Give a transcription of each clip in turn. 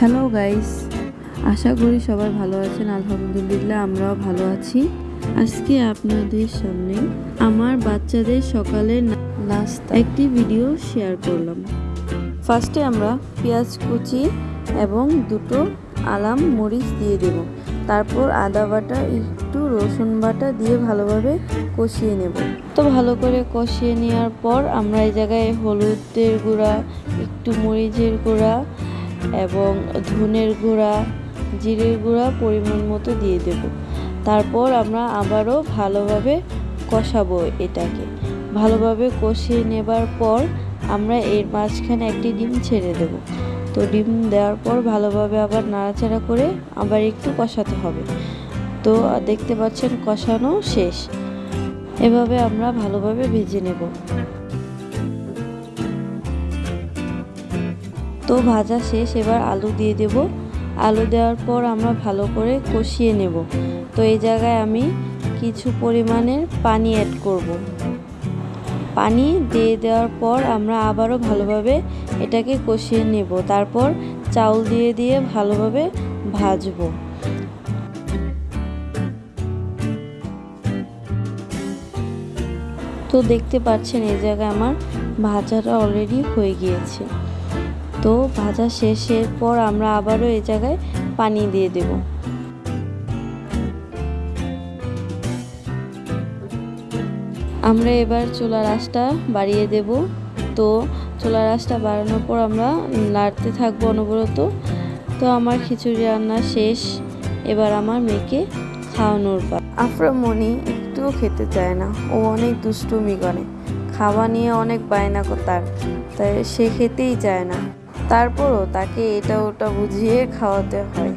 Hello guys, আশা করি সবাই ভালো আছেন, আলহামদুলিল্লাহ আমরাও ভালো আছি। আজকে আপনাদের সামনে আমার বাচ্চাদের সকালের না- নাস্তা একটি ভিডিও শেয়ার করলাম। ফার্স্টে আমরা পেঁয়াজ কুচি এবং দুটো আলাম মরিচ দিয়ে দেব। তারপর আদা বাটা, একটু রসুন বাটা দিয়ে ভালোভাবে কষিয়ে নেব। তো ভালো করে কষিয়ে নেওয়ার পর আমরা এই জায়গায় হলুদের গুঁড়া, একটু মরিচের গুঁড়া এবং ধনের গুঁড়া, জিরের গুঁড়া পরিমাণ মতো দিয়ে দেব। তারপর আমরা আবারও ভালোভাবে কষাবো এটাকে। ভালোভাবে কষিয়ে নেবার পর আমরা এর মাঝখানে একটি ডিম ছেড়ে দেব। তো ডিম দেওয়ার পর ভালোভাবে আবার নাড়াচাড়া করে আবার একটু কষাতে হবে। তো দেখতে পাচ্ছেন কষানো শেষ। এভাবে আমরা ভালোভাবে ভেজে নেব। তো ভাজা শেষ, এবার আলু দিয়ে দেব। আলু দেওয়ার পর আমরা ভালো করে কষিয়ে নেব। তো এই জায়গায় আমি কিছু পরিমাণের পানি অ্যাড করব। পানি দিয়ে দেওয়ার পর আমরা আবারও ভালোভাবে এটাকে কষিয়ে নেব। তারপর চাউল দিয়ে দিয়ে ভালোভাবে ভাজবো। তো দেখতে পাচ্ছেন এই জায়গায় আমার ভাজাটা অলরেডি হয়ে গিয়েছে। তো ভাজা শেষের পর আমরা আবারও এই জায়গায় পানি দিয়ে দেব। আমরা এবার চুলার আঁচটা বাড়িয়ে দেব। তো চুলার আঁচটা বাড়ানোর পর আমরা নাড়তে থাকব অনবরত। তো আমার খিচুড়ি রান্না শেষ। এবার আমার মেয়েকে খাওয়ানোর পর। আফরামণি একটুও খেতে চায় না। ও অনেক দুষ্টুমি করে। খাওয়া নিয়ে অনেক বায়না তার। তাই সে খেতেই চায় না। তারপরও তাকে এটা ওটা বুঝিয়ে খাওয়াতে হয়।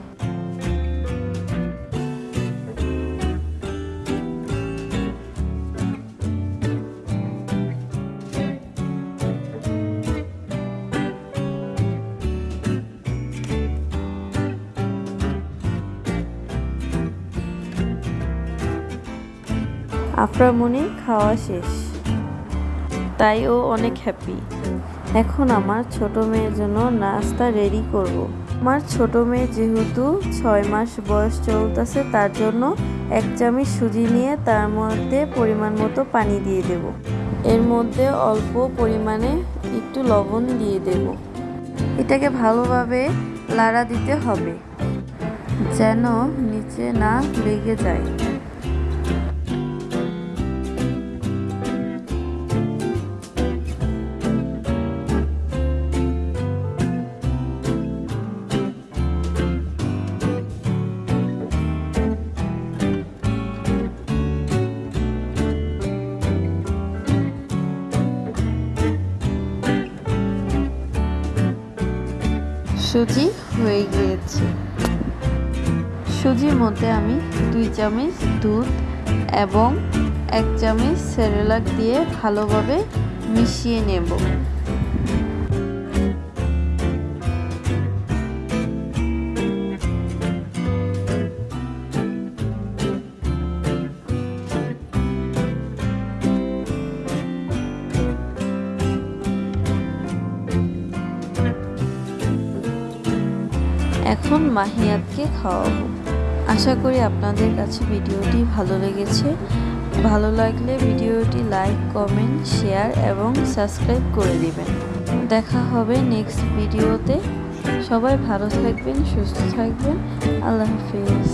আফরামনির খাওয়া শেষ। তাই ও অনেক হ্যাপি এখন আমার ছোট মেয়ের জন্য নাস্তা রেডি করব। আমার ছোট মেয়ে যেহেতু ছয় মাস বয়স চলতেছে, তার জন্য এক চামচ সুজি নিয়ে তার মধ্যে পরিমাণ মতো পানি দিয়ে দেব। এর মধ্যে অল্প পরিমাণে একটু লবণ দিয়ে দেব। এটাকে ভালোভাবে লাড়া দিতে হবে, যেন নিচে না লেগে যায়। সুজি হয়ে গিয়েছে। সুজির মধ্যে আমি দুই চামচ দুধ এবং এক চামচ সেরেলাক দিয়ে ভালোভাবে মিশিয়ে নেব। এখন মাহিয়াতকে খাওয়াবো। আশা করি আপনাদের কাছে ভিডিওটি ভালো লেগেছে। ভালো লাগলে ভিডিওটি লাইক, কমেন্ট, শেয়ার এবং সাবস্ক্রাইব করে দিবেন। দেখা হবে নেক্সট ভিডিওতে। সবাই ভালো থাকবেন, সুস্থ থাকবেন। আল্লাহ হাফিজ।